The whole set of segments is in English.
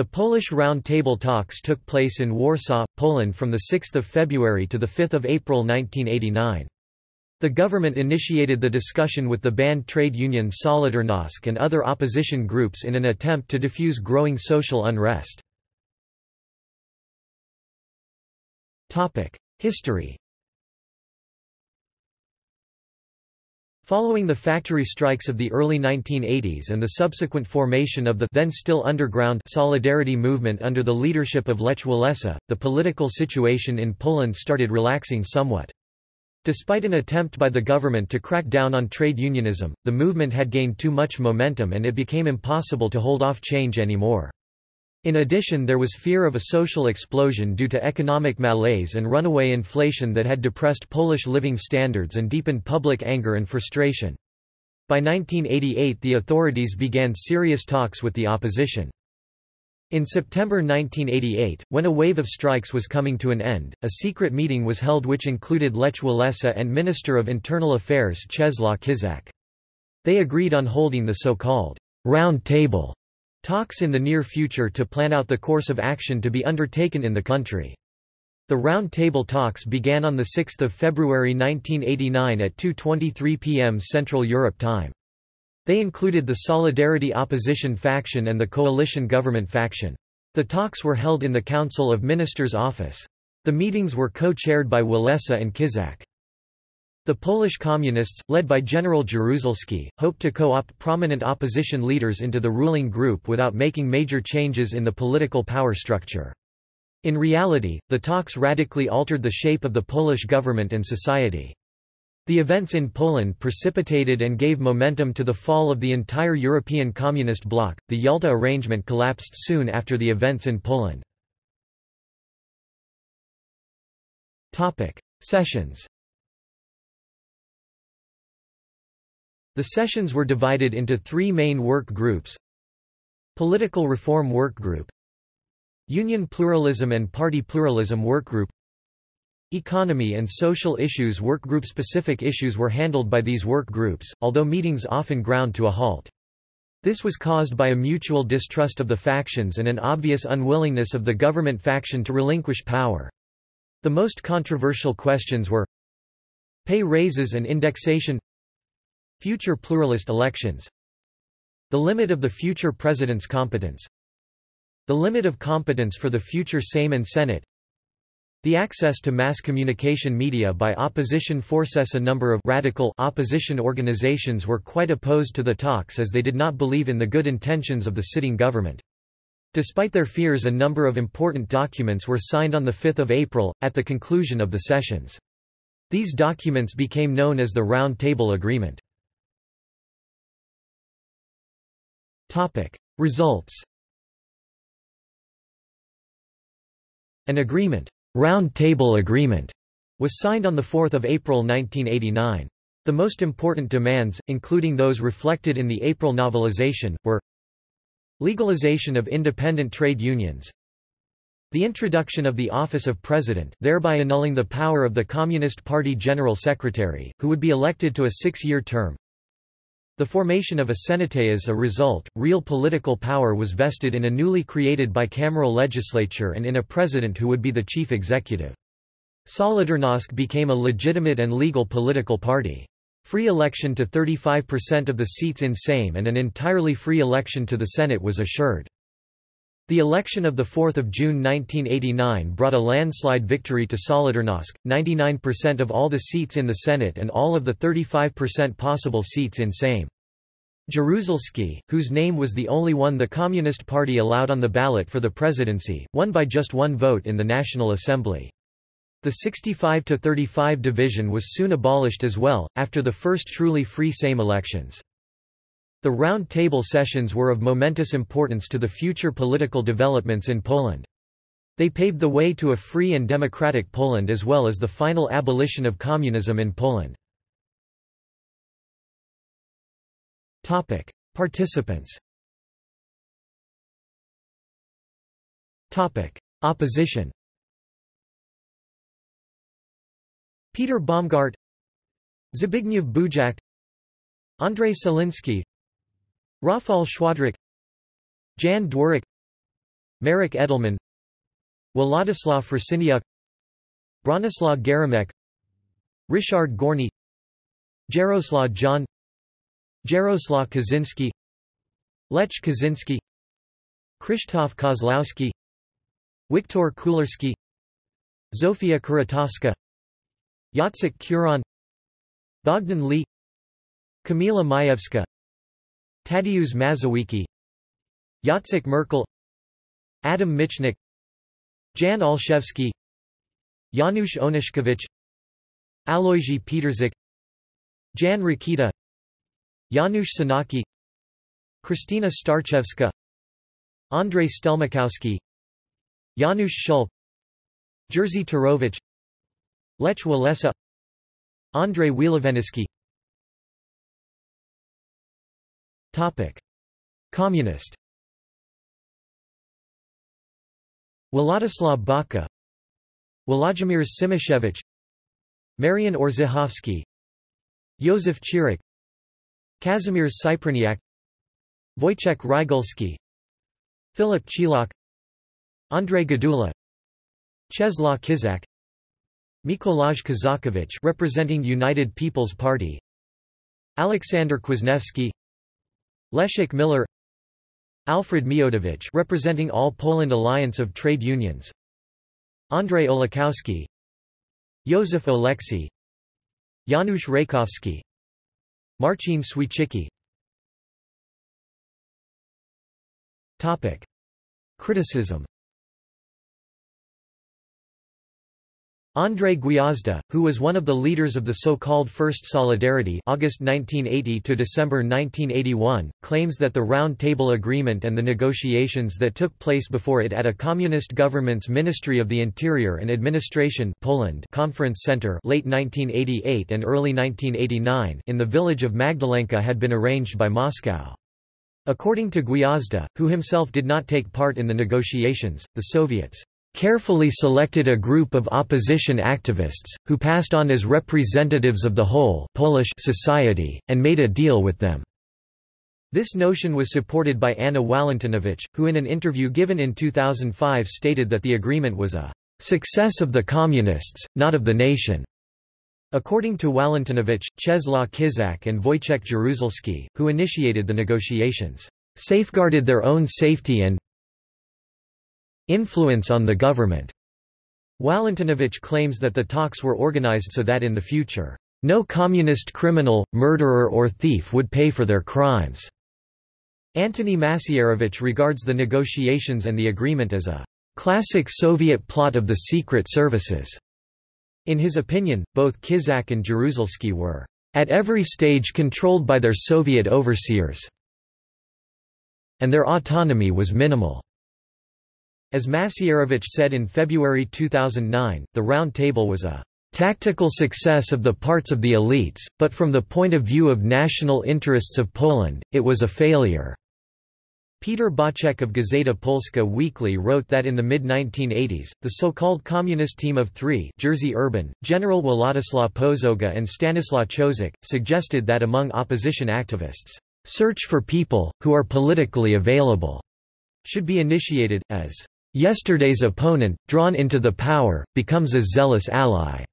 The Polish Round Table talks took place in Warsaw, Poland from 6 February to 5 April 1989. The government initiated the discussion with the banned trade union Solidarnosc and other opposition groups in an attempt to diffuse growing social unrest. History Following the factory strikes of the early 1980s and the subsequent formation of the then still underground Solidarity movement under the leadership of Lech Walesa, the political situation in Poland started relaxing somewhat. Despite an attempt by the government to crack down on trade unionism, the movement had gained too much momentum and it became impossible to hold off change anymore. In addition there was fear of a social explosion due to economic malaise and runaway inflation that had depressed Polish living standards and deepened public anger and frustration. By 1988 the authorities began serious talks with the opposition. In September 1988, when a wave of strikes was coming to an end, a secret meeting was held which included Lech Walesa and Minister of Internal Affairs Czesław Kiszczak. They agreed on holding the so-called «round table» talks in the near future to plan out the course of action to be undertaken in the country. The Round Table talks began on 6 February 1989 at 2.23 pm Central Europe time. They included the Solidarity opposition faction and the coalition government faction. The talks were held in the Council of Ministers office. The meetings were co-chaired by Walesa and Kiszczak. The Polish Communists, led by General Jaruzelski, hoped to co-opt prominent opposition leaders into the ruling group without making major changes in the political power structure. In reality, the talks radically altered the shape of the Polish government and society. The events in Poland precipitated and gave momentum to the fall of the entire European Communist bloc. The Yalta arrangement collapsed soon after the events in Poland. Topic: Sessions. The sessions were divided into three main work groups. Political Reform Work Group Union Pluralism and Party Pluralism Work Group Economy and social issues workgroup specific issues were handled by these work groups, although meetings often ground to a halt. This was caused by a mutual distrust of the factions and an obvious unwillingness of the government faction to relinquish power. The most controversial questions were pay raises and indexation future pluralist elections the limit of the future president's competence the limit of competence for the future Sejm and Senate the access to mass communication media by opposition forces a number of radical opposition organizations were quite opposed to the talks as they did not believe in the good intentions of the sitting government. Despite their fears a number of important documents were signed on 5 April, at the conclusion of the sessions. These documents became known as the Round Table Agreement. Results An agreement Round Table Agreement was signed on 4 April 1989. The most important demands, including those reflected in the April novelization, were legalization of independent trade unions, the introduction of the office of president thereby annulling the power of the Communist Party General Secretary, who would be elected to a six-year term, the formation of a Senate as a result, real political power was vested in a newly created bicameral legislature and in a president who would be the chief executive. Solidarnosc became a legitimate and legal political party. Free election to 35% of the seats in Sejm and an entirely free election to the Senate was assured. The election of 4 June 1989 brought a landslide victory to Solidarnosc, 99% of all the seats in the Senate and all of the 35% possible seats in Sejm. Jaruzelski, whose name was the only one the Communist Party allowed on the ballot for the presidency, won by just one vote in the National Assembly. The 65–35 division was soon abolished as well, after the first truly free Sejm elections. The Round Table sessions were of momentous importance to the future political developments in Poland. They paved the way to a free and democratic Poland as well as the final abolition of communism in Poland. Participants Opposition Peter Baumgart Zbigniew Bujak Andrzej Celiński Rafał Szwadryk Jan Dworak Marek Edelman Władysław Frasyniuk Bronislaw Geremek Ryszard Gorny Jaroslaw John Jaroslaw Kaczynski Lech Kaczynski Krzysztof Kozlowski Wiktor Kulerski Zofia Kuratowska Jacek Kuron Bogdan Lee Kamila Majewska Tadeusz Mazowiecki Jacek Merkel Adam Michnik Jan Olszewski Janusz Onyszkiewicz Alojzy Pietrzyk Jan Rokita Janusz Sanaki Kristina Starczewska Andrzej Stelmachowski Janusz Schulk Jerzy Turowicz Lech Walesa Andrzej Wielowieyski Communist. Władysław Baka Włodzimierz Cimoszewicz Marian Orzechowski. Józef Czyrek, Kazimierz Cypryniak Wojciech Rygulski Philip Chilak Andrzej Gdula. Czesław Kiszczak Mikolaj Kozakiewicz representing United People's Party. Aleksander Kwasniewski Leszek Miller Alfred Miodowicz representing All Poland Alliance of Trade Unions Andrzej Olakowski Józef Oleksy Janusz Reykowski Marcin Swiecicki Criticism Andrzej Gwiazda, who was one of the leaders of the so-called First Solidarity August 1980 to December 1981, claims that the Round Table Agreement and the negotiations that took place before it at a communist government's Ministry of the Interior and Administration Poland Conference Center late 1988 and early 1989 in the village of Magdalenka had been arranged by Moscow. According to Gwiazda, who himself did not take part in the negotiations, the Soviets carefully selected a group of opposition activists, who passed on as representatives of the whole Polish society, and made a deal with them. This notion was supported by Anna Walentynowicz, who in an interview given in 2005 stated that the agreement was a success of the Communists, not of the nation. According to Walentynowicz, Czesław Kiszczak and Wojciech Jaruzelski, who initiated the negotiations, safeguarded their own safety and influence on the government. Walentynowicz claims that the talks were organized so that in the future, no communist criminal, murderer or thief would pay for their crimes. Antoni Macierewicz regards the negotiations and the agreement as a classic Soviet plot of the secret services. In his opinion, both Kiszczak and Jaruzelski were at every stage controlled by their Soviet overseers, and their autonomy was minimal. As Macierewicz said in February 2009, the Round Table was a tactical success of the parts of the elites, but from the point of view of national interests of Poland, it was a failure. Peter Bocek of Gazeta Polska Weekly wrote that in the mid-1980s, the so-called Communist Team of Three Jerzy Urban, General Władysław Pożoga and Stanislaw Ciosek, suggested that among opposition activists, "...search for people, who are politically available," should be initiated, as Yesterday's opponent, drawn into the power, becomes a zealous ally.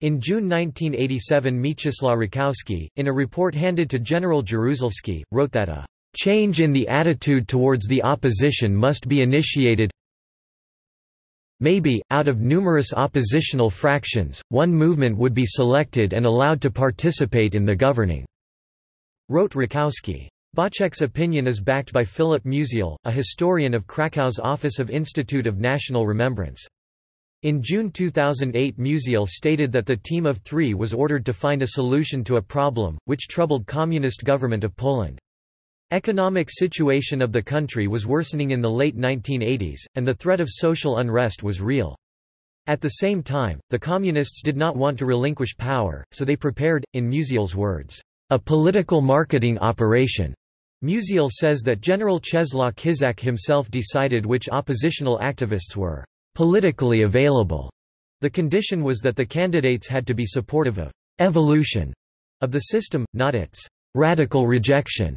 In June 1987 Mieczysław Rakowski, in a report handed to General Jaruzelski, wrote that a "...change in the attitude towards the opposition must be initiated Maybe, out of numerous oppositional fractions, one movement would be selected and allowed to participate in the governing," wrote Rakowski. Bocek's opinion is backed by Philip Musiel, a historian of Krakow's Office of Institute of National Remembrance. In June 2008 Musiel stated that the team of three was ordered to find a solution to a problem, which troubled communist government of Poland. Economic situation of the country was worsening in the late 1980s, and the threat of social unrest was real. At the same time, the Communists did not want to relinquish power, so they prepared, in Musiel's words, a political marketing operation. Musiel says that General Czesław Kiszczak himself decided which oppositional activists were politically available. The condition was that the candidates had to be supportive of evolution of the system, not its radical rejection.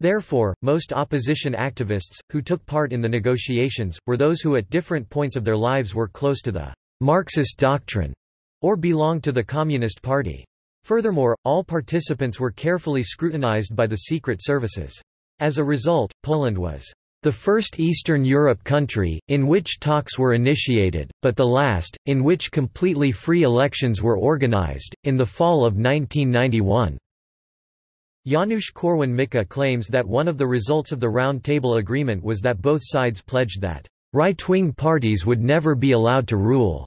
Therefore, most opposition activists, who took part in the negotiations, were those who at different points of their lives were close to the Marxist doctrine, or belonged to the Communist Party. Furthermore, all participants were carefully scrutinized by the secret services. As a result, Poland was the first Eastern Europe country, in which talks were initiated, but the last, in which completely free elections were organized, in the fall of 1991. Janusz Korwin-Mikke claims that one of the results of the Round Table Agreement was that both sides pledged that right-wing parties would never be allowed to rule,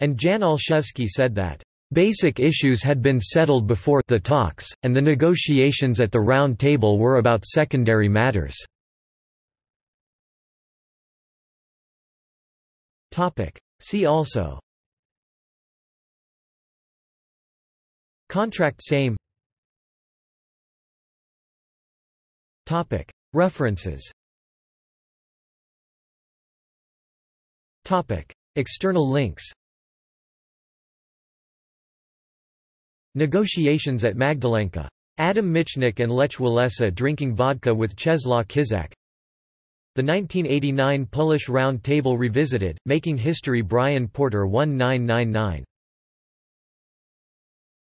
and Jan Olszewski said that basic issues had been settled before the talks, and the negotiations at the Round Table were about secondary matters. See also. Contract Sejm. References. External links Negotiations at Magdalenka. Adam Michnik and Lech Walesa drinking vodka with Czeslaw Kiszczak The 1989 Polish Round Table Revisited, Making History Brian Porter 1999